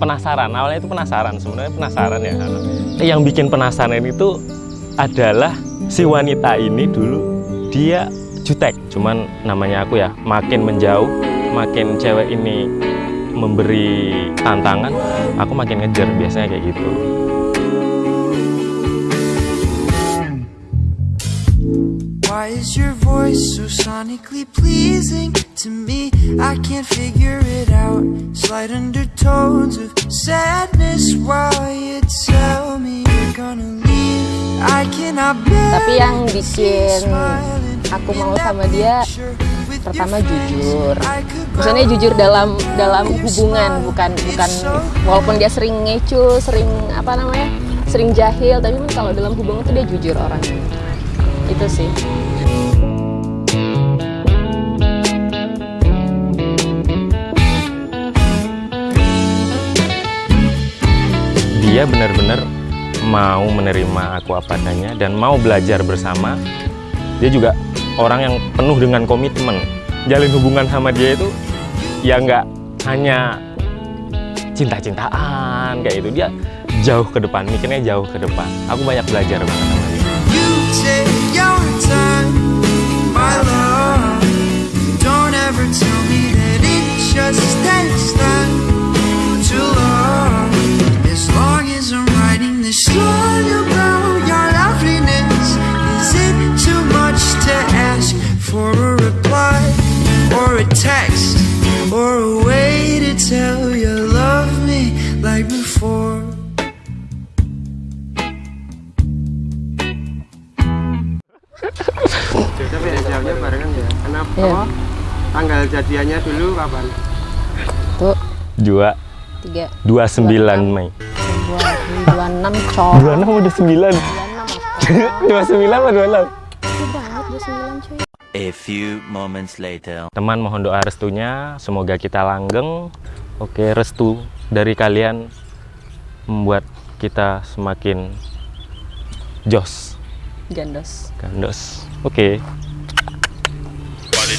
penasaran. Awalnya itu penasaran sebenarnya penasaran ya. Yang bikin penasaran itu adalah si wanita ini dulu dia jutek. Cuman namanya aku ya makin menjauh makin cewek ini memberi tantangan aku makin ngejar biasanya kayak gitu. Why is your voice so sonically pleasing to me? I can't figure it out. Slight undertones of sadness while you tell me you're gonna leave. I cannot bear Tapi yang bikin aku mau sama dia pertama jujur. Maksudnya jujur dalam dalam hubungan bukan bukan walaupun dia sering ngecu, sering apa namanya? sering jahil, tapi kalau dalam hubungan tuh dia jujur orangnya. Itu sih. Dia benar-benar mau menerima aku apa adanya dan mau belajar bersama. Dia juga orang yang penuh dengan komitmen. Jalin hubungan sama dia itu ya nggak hanya cinta-cintaan kayak itu dia jauh ke depan mikirnya jauh ke depan. Aku banyak belajar banget sama dia beda jauhnya barengan ya. Kenapa? Tanggal jadiannya dulu kapan? Tuh dua tiga 29 Mei dua dua enam cowok. 26 udah 9 Dua enam 29 apa? apa 26 Itu banget dua sembilan cuy. A few moments later. Teman mohon doa restunya, semoga kita langgeng. Oke, restu dari kalian membuat kita semakin jos, Gandos. gandos. Oke. Vale